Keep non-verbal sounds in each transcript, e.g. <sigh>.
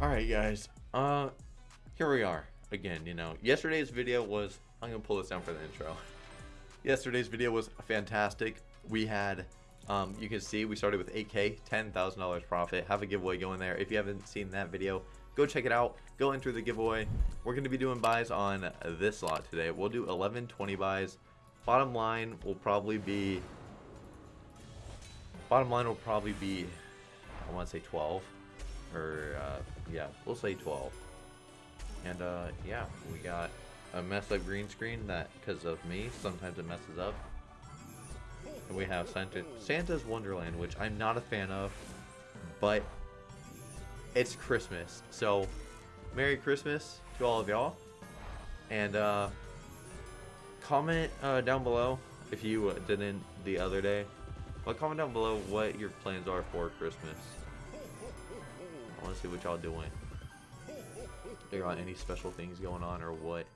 Alright guys, uh, here we are again, you know, yesterday's video was, I'm gonna pull this down for the intro. <laughs> Yesterday's video was fantastic. We had, um, you can see we started with 8k, $10,000 profit, have a giveaway going there. If you haven't seen that video, go check it out, go enter the giveaway. We're gonna be doing buys on this lot today. We'll do 11, 20 buys. Bottom line will probably be, bottom line will probably be, I wanna say 12 or uh, yeah, we'll say 12. And uh, yeah, we got a mess up green screen that, because of me, sometimes it messes up. And we have Santa, Santa's Wonderland, which I'm not a fan of, but it's Christmas. So, Merry Christmas to all of y'all. And uh, comment uh, down below if you didn't the other day. But comment down below what your plans are for Christmas. I want to see what y'all doing. There are any special things going on or what?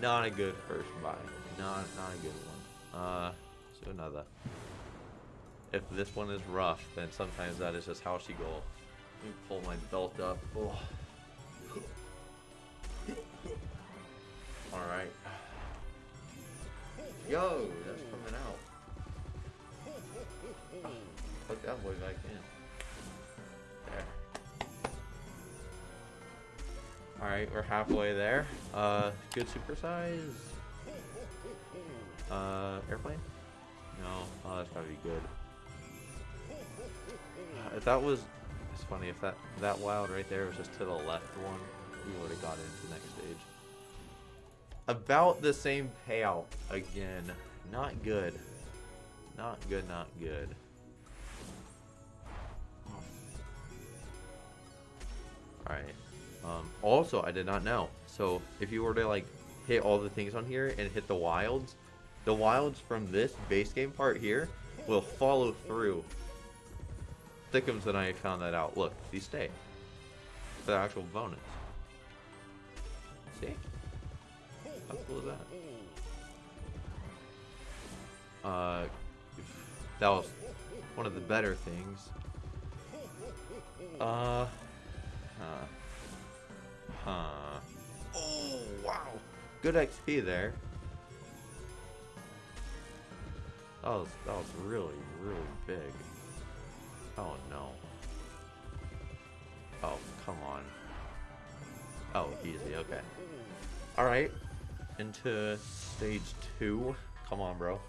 Not a good first buy. Not not a good one. Uh, do another. If this one is rough, then sometimes that is just how she go. Let me pull my belt up. Oh. All right. Yo, that's coming out. Put that boy back in. Alright, we're halfway there. Uh, good supersize. Uh, airplane? No. Oh, that's gotta be good. Uh, if that was... It's funny, if that, that wild right there was just to the left one, we would have got into the next stage. About the same payout again. Not good. Not good, not good. Alright. Um, also, I did not know. So, if you were to, like, hit all the things on here and hit the wilds, the wilds from this base game part here will follow through. Thickums and I found that out. Look, these stay. The actual bonus. See? How cool is that? Uh, that was one of the better things. Uh, huh. Huh. Oh, wow. Good XP there. That was, that was really, really big. Oh, no. Oh, come on. Oh, easy, okay. Alright. Into stage two. Come on, bro.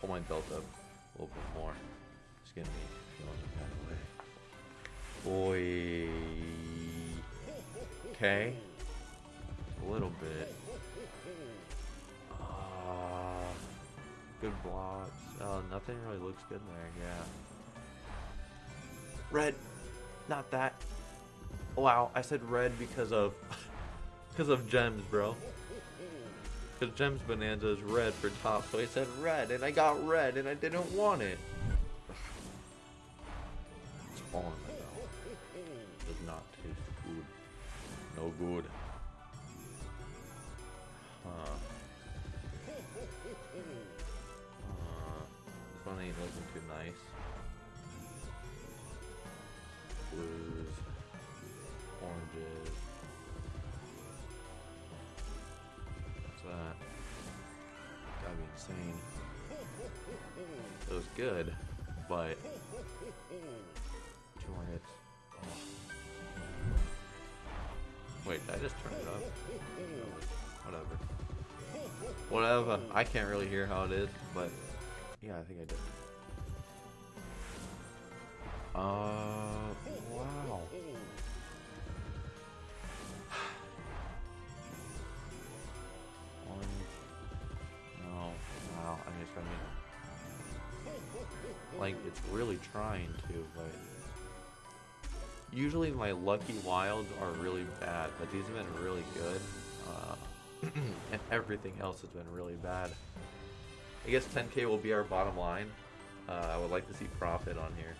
Pull my belt up a little bit more. It's getting me feeling that way. Boy. Okay. A little bit. Uh, good blocks. Oh, nothing really looks good there, yeah. Red. Not that. Wow, I said red because of... <laughs> because of gems, bro. Because Gems Bonanza is red for top, so I said red, and I got red, and I didn't want it. It's on No good. Huh. Uh, this one ain't looking too nice. Blues. Oranges. What's that? Gotta be insane. It was good, but Wait, I just turn it off? Whatever. Whatever. I can't really hear how it is, but yeah, I think I did. Uh, wow. <sighs> No, wow. I just gotta like it's really trying to, but usually my lucky wilds are really bad, but these have been really good. Uh, <clears throat> and everything else has been really bad. I guess 10k will be our bottom line. Uh, I would like to see profit on here.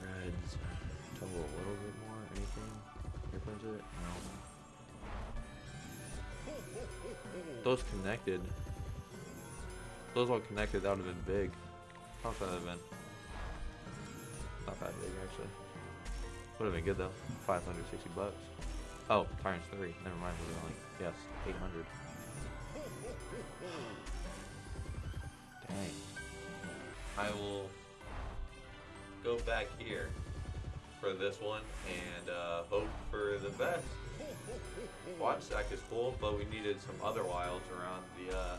Reds. Tumble a little bit more. Anything? Here it? No. Those connected. Those all connected, that would have been big. How much would that have been? Not that big actually. Would have been good though. 560 bucks. Oh, times three. Never mind. We're only yes, 800. Dang. I will go back here for this one and uh, hope for the best. Watch stack is cool, but we needed some other wilds around the uh,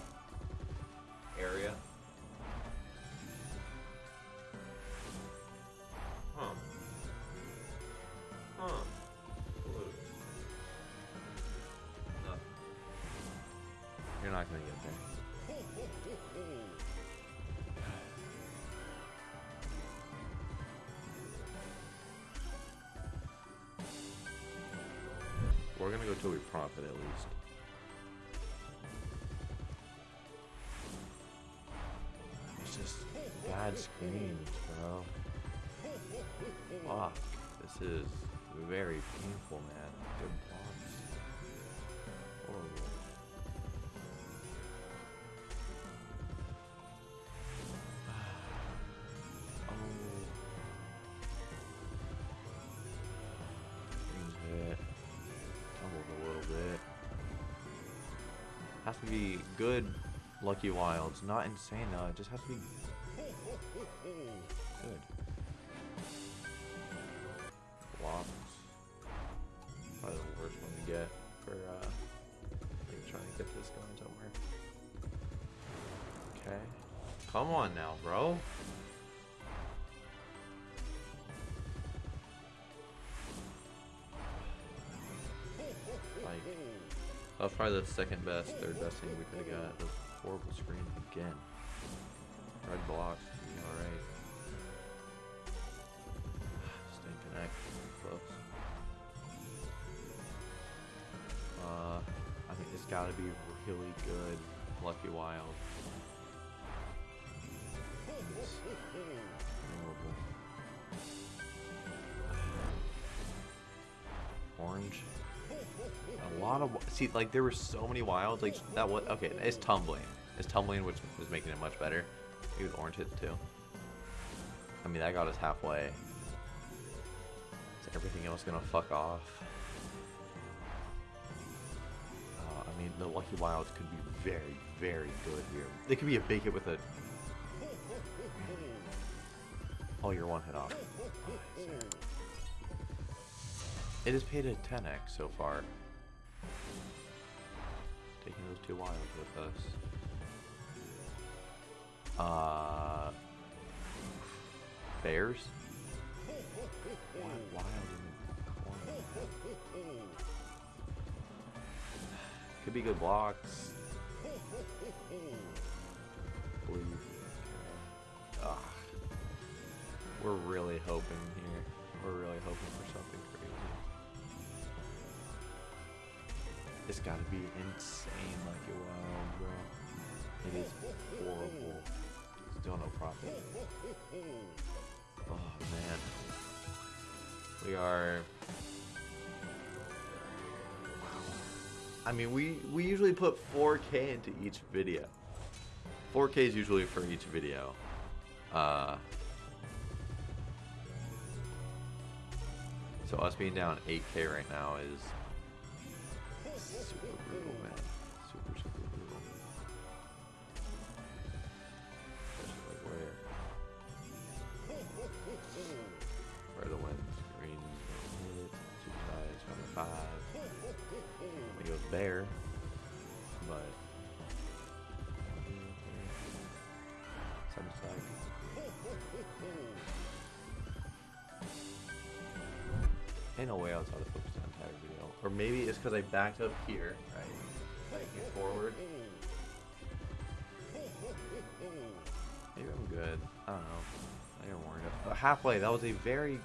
not gonna get there. We're gonna go till we profit at least. It's just bad screens, bro. Fuck. This is very painful, man. Has to be good Lucky Wilds. Not insane though. It just has to be good. Blocks. Probably the worst one to get for uh trying to get this going somewhere. Okay. Come on now, bro. That was probably the second best, third best thing we could have got. Those horrible screens again. Red blocks, alright. Staying connect, close. Uh, I think it's gotta be really good. Lucky Wild. Horrible. Orange. A lot of see, like there were so many wilds. Like that was okay. It's tumbling. It's tumbling, which was making it much better. Maybe the orange hits too. I mean, that got us halfway. Is everything else gonna fuck off? Uh, I mean, the lucky wilds could be very, very good here. They could be a big hit with a. Oh, you're one hit off. It has paid a 10x so far. Taking those two wilds with us. Uh, bears. Wild in the corner? Could be good blocks. Ah, we're really hoping here. We're really hoping for something crazy. It's gotta be insane like it wild, bro. It is horrible. Still no profit. Oh man. We are I mean we we usually put 4k into each video. 4k is usually for each video. Uh So us being down 8k right now is Ain't no way I was focus the entire video. Or maybe it's because I backed up here, right? Backing forward. Maybe I'm good. I don't know. I warned up. But halfway, that was a very,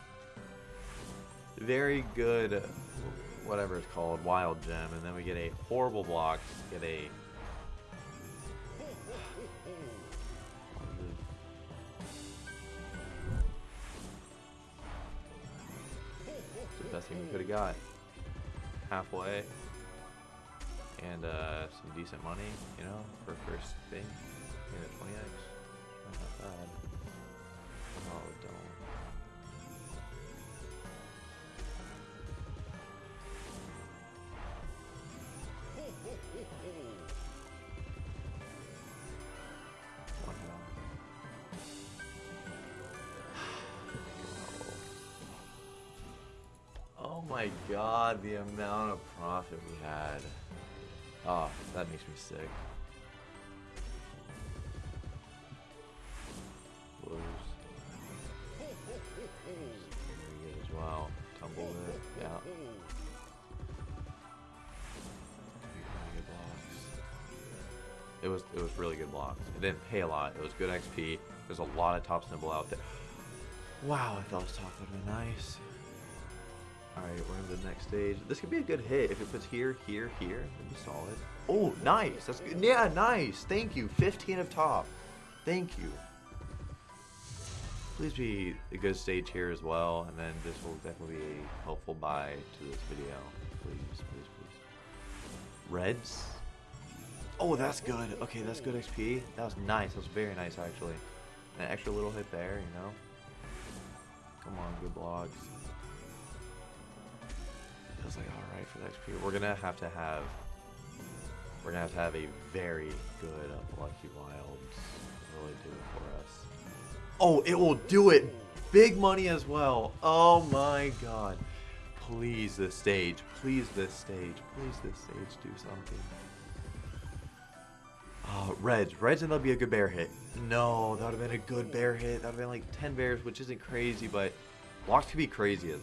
very good, whatever it's called, wild gem. And then we get a horrible block, get a the best thing we could have got. Halfway. And uh, some decent money, you know, for first thing. Yeah, 20x. Not bad. My god, the amount of profit we had. Oh, that makes me sick. Blues. As well. Tumble it, yeah. Really. It was it was really good blocks. It didn't pay a lot. It was good XP. There's a lot of top symbol out there. Wow, I thought this top have been nice. Alright, we're in the next stage. This could be a good hit. If it puts here, here, here, it'd be solid. Oh, nice. That's good. Yeah, nice. Thank you. 15 of top. Thank you. Please be a good stage here as well, and then this will definitely be a helpful buy to this video. Please, please, please. Reds? Oh, that's good. Okay, that's good XP. That was nice. That was very nice, actually. An extra little hit there, you know? Come on, good blocks. Feels like alright for the XP. We're gonna have to have we're gonna have to have a very good Lucky Wild really do it for us. Oh, it will do it! Big money as well. Oh my god. Please this stage. Please this stage. Please this stage do something. Oh, Reds. Reds and that'll be a good bear hit. No, that would have been a good bear hit. That would have been like 10 bears, which isn't crazy, but blocks could be crazy. Okay.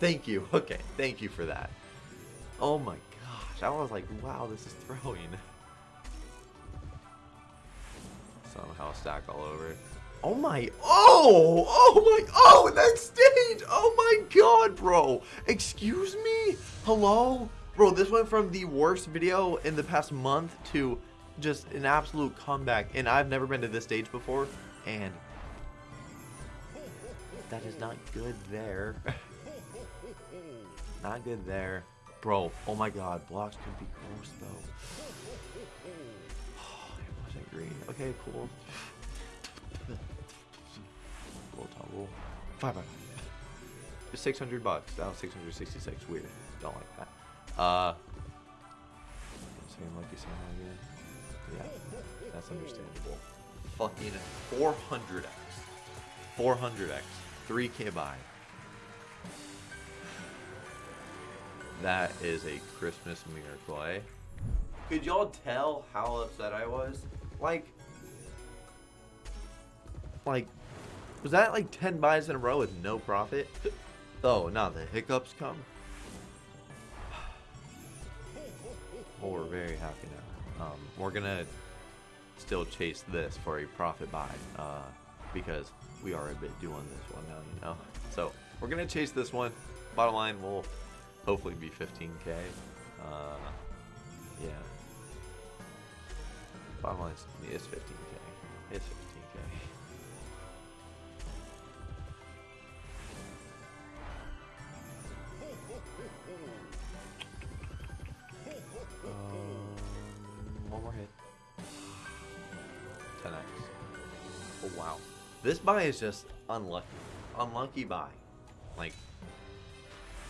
Thank you. <laughs> Okay, thank you for that. Oh my gosh. I was like, wow, this is throwing. <laughs> Somehow stack all over. Oh my, oh, oh my, oh, that stage. Oh my god, bro. Excuse me? Hello? Bro, this went from the worst video in the past month to just an absolute comeback. And I've never been to this stage before. And that is not good there. <laughs> not good there. Bro, oh my god, blocks could be gross though. Oh, it wasn't green. Okay, cool. Roll tumble. Five, five. 600 bucks. That was 666. Weird. Don't like that. Uh, same lucky Santa again. Yeah, that's understandable. Fucking 400x. 400x. 3k buy. That is a Christmas miracle, eh? Could y'all tell how upset I was? Like, like, was that like 10 buys in a row with no profit? <laughs> Oh, now the hiccups come. <sighs> Well, we're very happy now. Um, we're gonna still chase this for a profit buy uh, because we are a bit doing this one now, you know. So we're gonna chase this one. Bottom line, we'll hopefully be 15k. Uh, yeah. Bottom line is it's 15k. It's 15k. Um, one more hit. 10x. Oh wow. This buy is just unlucky. Unlucky buy. Like,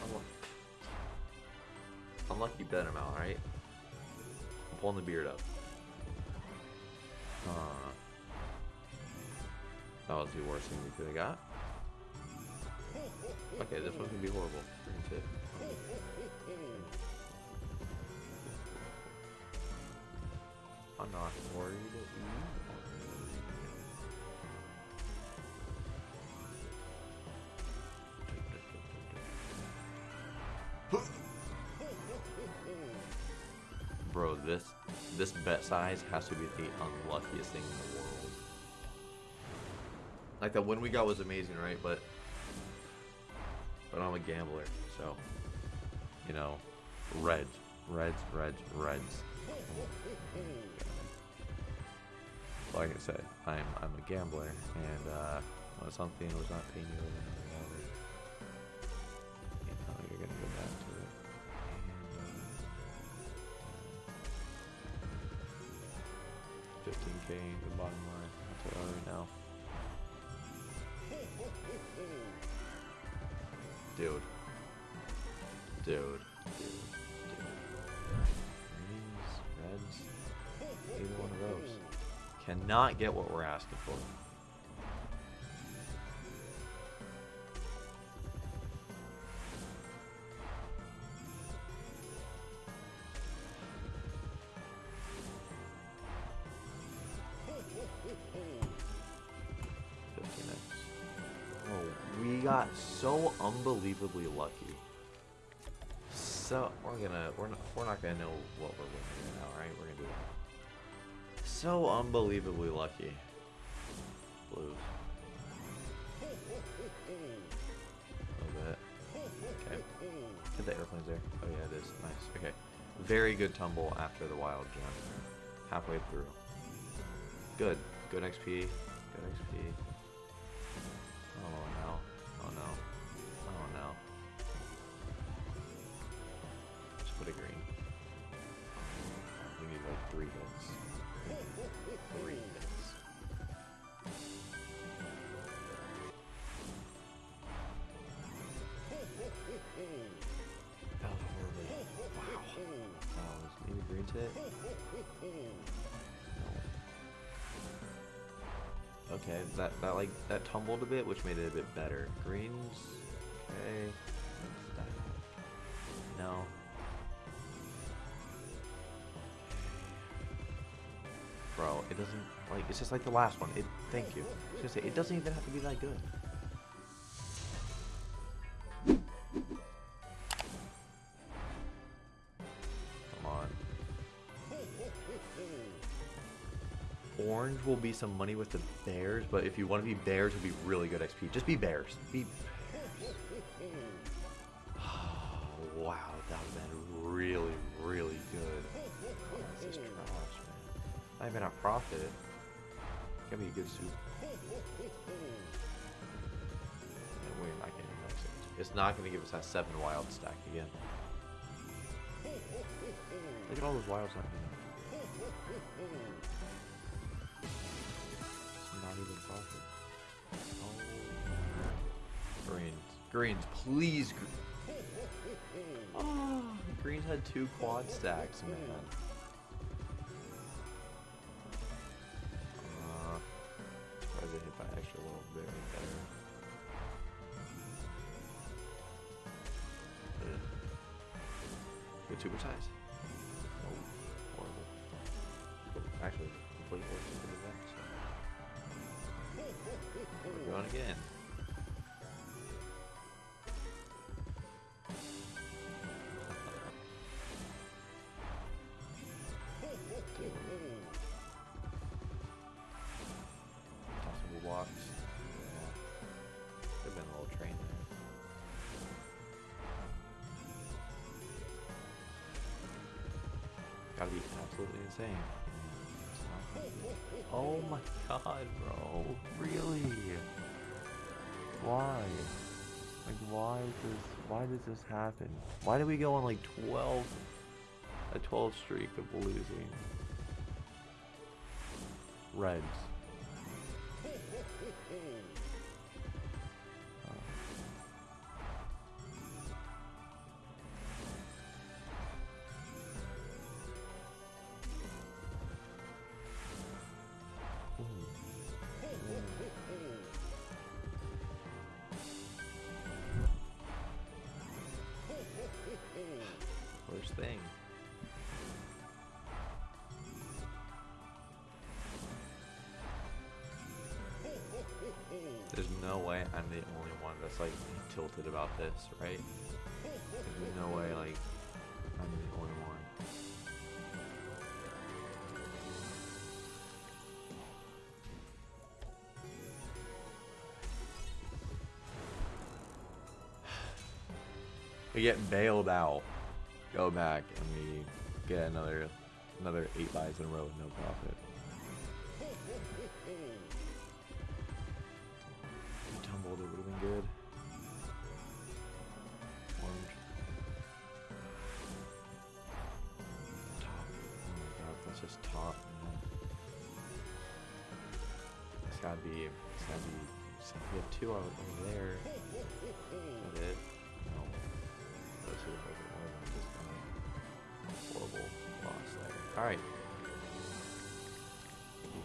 unlucky. Unlucky bet amount, right? I'm pulling the beard up. Uh, that was the worst thing we could have got. Okay, this one's gonna be horrible. I'm not worried this this bet size has to be the unluckiest thing in the world. Like the win we got was amazing, right? But but I'm a gambler, so you know, reds, reds, reds, reds. Like I said, I'm I'm a gambler, and uh, when something was not paying you Dude. Dude. Dude. Dude. Reds, either one of those. Cannot get what we're asking for. Unbelievably lucky. So we're gonna we're not we're not gonna know what we're winning now, right? We're gonna do it. So unbelievably lucky. Blue. A little bit. Okay. Get the airplanes there. Oh yeah, it is. Nice. Okay. Very good tumble after the wild jump. Halfway through. Good. Good XP. Good XP. Okay, that that like that tumbled a bit, which made it a bit better. Greens, okay. No. Bro, it doesn't like it's just like the last one. It thank you. I was gonna say it doesn't even have to be that good. Will be some money with the bears, but if you want to be bears, it'll be really good XP. Just be bears. Be <sighs> wow, that would have been really, really good. Oh, this is trash, man. Not even a profit. Gonna be a good soup. Getting that six. It's not gonna give us that seven wild stack again. Look at all those wilds not getting. It's not even profit. Oh. Greens. Greens, please. Gr <laughs> oh, greens had two quad stacks, man. Uh, surprised they hit that extra little bit right there. Ugh. Good super size. Oh, horrible. Actually, complete works into the event, so. We're going again. Possible blocks. Yeah. Could have been a little train there. Gotta be absolutely insane. Oh my god, bro. Really? Why? Like why does why does this happen? Why did we go on like 12 a 12 streak of losing? Reds. There's no way I'm the only one that's like tilted about this, right? There's no way like I'm the only one. <sighs> We get bailed out. Go back and we get another another eight buys in a row with no profit. Just top. It's gotta be. It's gotta be. two over over there. Is that it? No. Those two over one of them just kind of horrible loss there. Alright.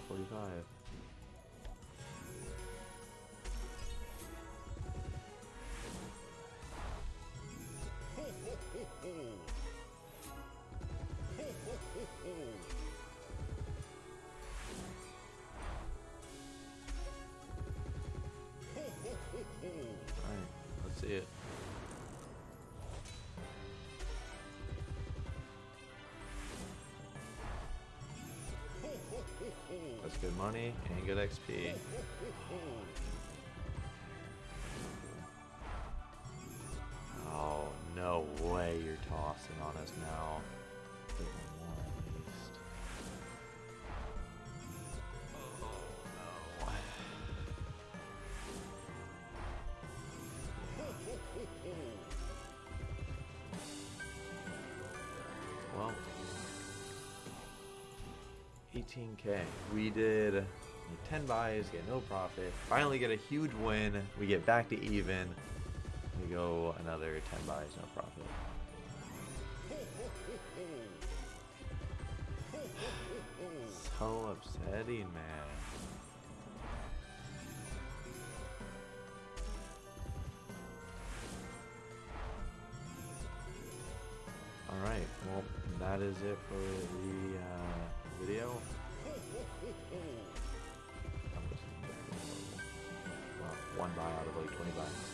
45. That's good money and good XP. Oh, no way you're tossing on us now. 18k. We did 10 buys, get no profit. Finally get a huge win. We get back to even. We go another 10 buys, no profit. So upsetting, man. Alright, well, that is it for the uh, video. One buy out of like 20 buys.